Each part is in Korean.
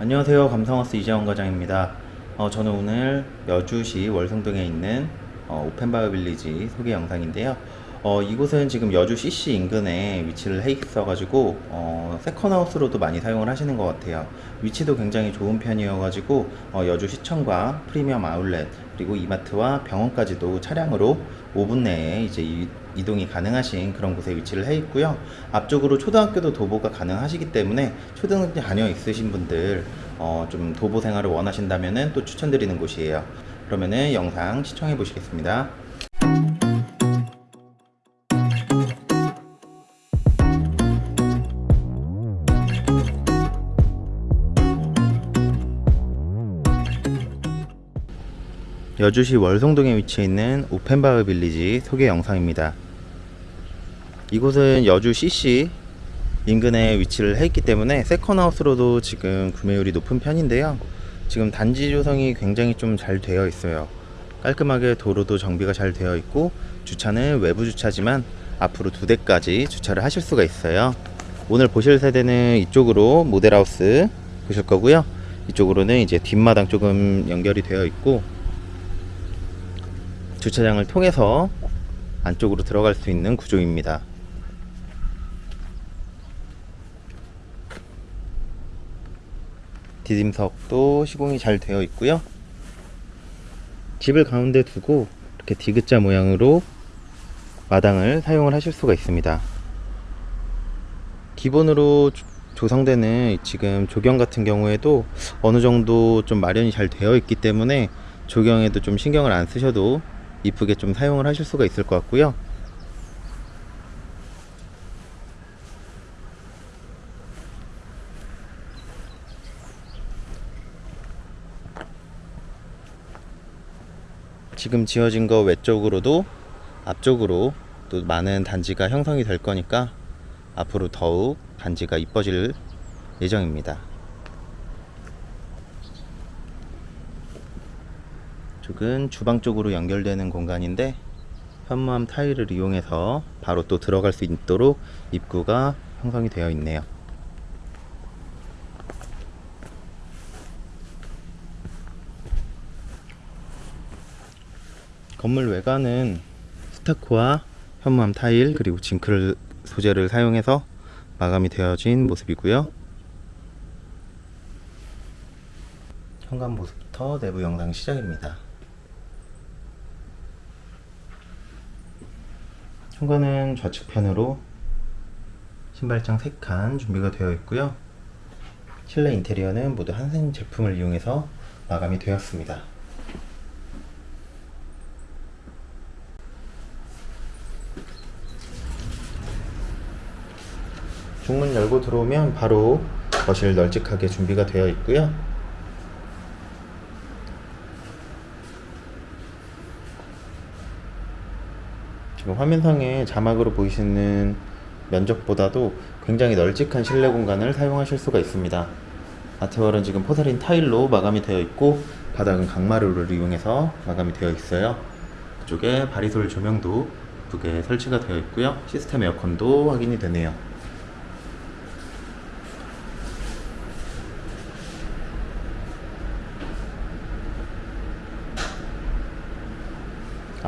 안녕하세요. 감성하우스 이재원 과장입니다. 어, 저는 오늘 여주시 월성동에 있는 어, 오펜바이오 빌리지 소개 영상인데요. 어, 이곳은 지금 여주 CC 인근에 위치를 해 있어가지고 어, 세컨하우스로도 많이 사용을 하시는 것 같아요. 위치도 굉장히 좋은 편이어가지고 어, 여주 시청과 프리미엄 아울렛 그리고 이마트와 병원까지도 차량으로 5분 내에 이제 이, 이동이 가능하신 그런 곳에 위치를 해 있고요. 앞쪽으로 초등학교도 도보가 가능하시기 때문에 초등학교 자녀 있으신 분들 어, 좀 도보 생활을 원하신다면은 또 추천드리는 곳이에요. 그러면은 영상 시청해 보시겠습니다. 여주시 월성동에 위치해 있는 오펜바흐 빌리지 소개 영상입니다. 이곳은 여주 CC 인근에 위치를 해 있기 때문에 세컨하우스로도 지금 구매율이 높은 편인데요. 지금 단지 조성이 굉장히 좀 잘 되어 있어요. 깔끔하게 도로도 정비가 잘 되어 있고 주차는 외부 주차지만 앞으로 두 대까지 주차를 하실 수가 있어요. 오늘 보실 세대는 이쪽으로 모델하우스 보실 거고요. 이쪽으로는 이제 뒷마당 조금 연결이 되어 있고 주차장을 통해서 안쪽으로 들어갈 수 있는 구조입니다. 디딤석도 시공이 잘 되어 있고요. 집을 가운데 두고 이렇게 디귿자 모양으로 마당을 사용을 하실 수가 있습니다. 기본으로 조성되는 지금 조경 같은 경우에도 어느 정도 좀 마련이 잘 되어 있기 때문에 조경에도 좀 신경을 안 쓰셔도 이쁘게 좀 사용을 하실 수가 있을 것 같고요. 지금 지어진 거 외쪽으로도 앞쪽으로 또 많은 단지가 형성이 될 거니까 앞으로 더욱 단지가 이뻐질 예정입니다. 쪽은 주방 쪽으로 연결되는 공간인데 현무암 타일을 이용해서 바로 또 들어갈 수 있도록 입구가 형성이 되어 있네요. 건물 외관은 스타코와 현무암 타일 그리고 징크를 소재를 사용해서 마감이 되어진 모습이고요. 현관 모습부터 내부 영상 시작입니다. 현관은 좌측편으로 신발장 3칸 준비가 되어 있고요. 실내 인테리어는 모두 한생 제품을 이용해서 마감이 되었습니다. 중문 열고 들어오면 바로 거실 널찍하게 준비가 되어 있고요. 지금 화면상에 자막으로 보이시는 면적보다도 굉장히 널찍한 실내 공간을 사용하실 수가 있습니다. 아트월은 지금 포사린 타일로 마감이 되어 있고 바닥은 강마루를 이용해서 마감이 되어 있어요. 그쪽에 바리솔 조명도 예쁘게 설치가 되어 있고요. 시스템 에어컨도 확인이 되네요.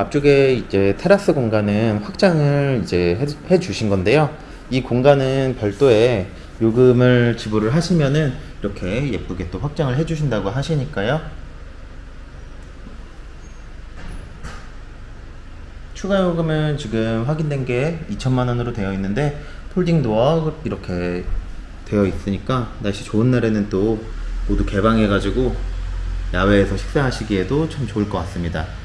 앞쪽에 이제 테라스 공간은 확장을 이제 해, 해 주신 건데요. 이 공간은 별도의 요금을 지불을 하시면은 이렇게 예쁘게 또 확장을 해 주신다고 하시니까요. 추가 요금은 지금 확인된 게 2천만 원으로 되어 있는데 폴딩 도어 이렇게 되어 있으니까 날씨 좋은 날에는 또 모두 개방해 가지고 야외에서 식사하시기에도 참 좋을 것 같습니다.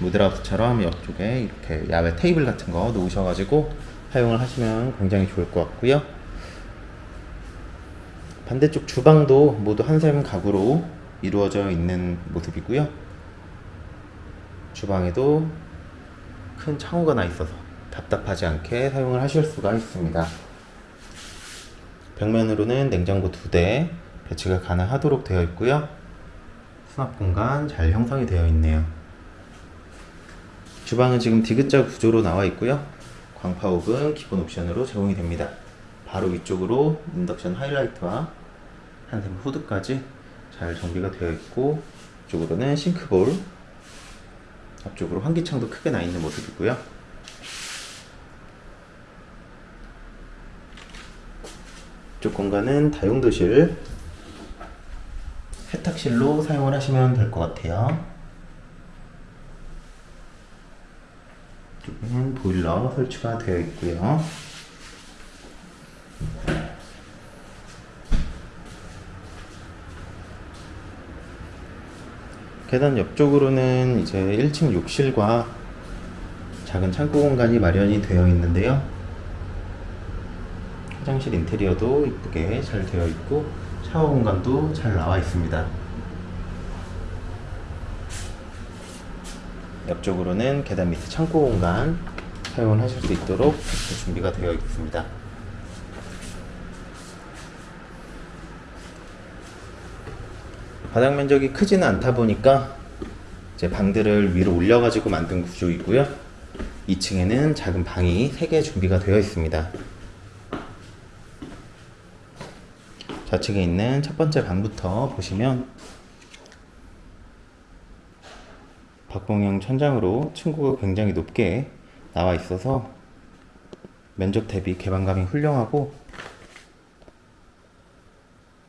무드라우스처럼 옆쪽에 이렇게 야외 테이블 같은 거 놓으셔가지고 사용을 하시면 굉장히 좋을 것 같고요. 반대쪽 주방도 모두 한샘 가구로 이루어져 있는 모습이고요. 주방에도 큰 창호가 나 있어서 답답하지 않게 사용을 하실 수가 있습니다. 벽면으로는 냉장고 두 대 배치가 가능하도록 되어 있고요. 수납 공간 잘 형성이 되어 있네요. 주방은 지금 디귿자 구조로 나와 있고요. 광파옥은 기본 옵션으로 제공이 됩니다. 바로 위쪽으로 인덕션 하이라이트와 한샘 후드까지 잘 정비가 되어 있고 이쪽으로는 싱크볼 앞쪽으로 환기창도 크게 나 있는 모습이고요. 이쪽 공간은 다용도실 세탁실로 사용을 하시면 될 것 같아요. 보일러 설치가 되어 있고요. 계단 옆쪽으로는 이제 1층 욕실과 작은 창고 공간이 마련이 되어 있는데요. 화장실 인테리어도 이쁘게 잘 되어 있고 샤워 공간도 잘 나와 있습니다. 옆쪽으로는 계단 밑에 창고 공간 사용을 하실 수 있도록 준비가 되어 있습니다. 바닥 면적이 크지는 않다 보니까 이제 방들을 위로 올려가지고 만든 구조이고요. 2층에는 작은 방이 3개 준비가 되어 있습니다. 좌측에 있는 첫 번째 방부터 보시면 박봉형 천장으로 층고가 굉장히 높게 나와 있어서 면적 대비 개방감이 훌륭하고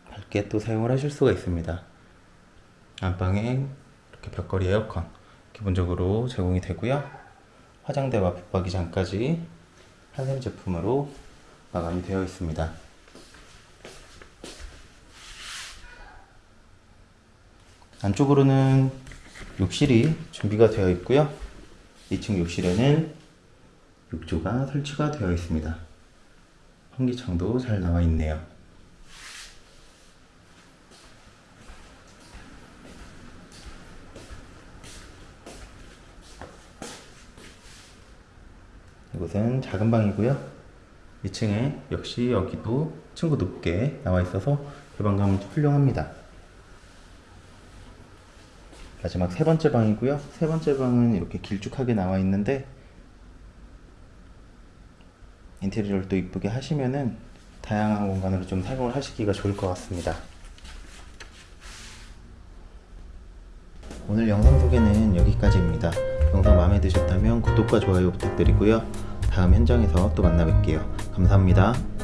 밝게 또 사용을 하실 수가 있습니다. 안방에 이렇게 벽걸이 에어컨 기본적으로 제공이 되고요. 화장대와 붙박이장까지 한샘 제품으로 마감이 되어 있습니다. 안쪽으로는 욕실이 준비가 되어 있고요. 2층 욕실에는 욕조가 설치가 되어 있습니다. 환기창도 잘 나와 있네요. 이곳은 작은 방이고요. 2층에 역시 여기도 층고 높게 나와 있어서 개방감은 훌륭합니다. 마지막 세 번째 방이고요. 세 번째 방은 이렇게 길쭉하게 나와 있는데 인테리어를 또 이쁘게 하시면은 다양한 공간으로 좀 사용을 하시기가 좋을 것 같습니다. 오늘 영상 소개는 여기까지입니다. 영상 마음에 드셨다면 구독과 좋아요 부탁드리고요. 다음 현장에서 또 만나 뵐게요. 감사합니다.